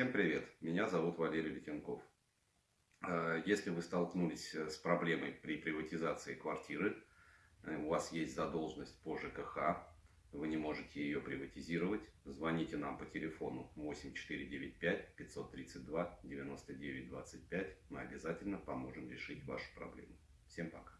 Всем привет, меня зовут Валерий Литенков. Э, если вы столкнулись э, с проблемой при приватизации квартиры, э, у вас есть задолженность по ЖКХ, вы не можете ее приватизировать, звоните нам по телефону 8495-532-9925. мы обязательно поможем решить вашу проблему. Всем пока.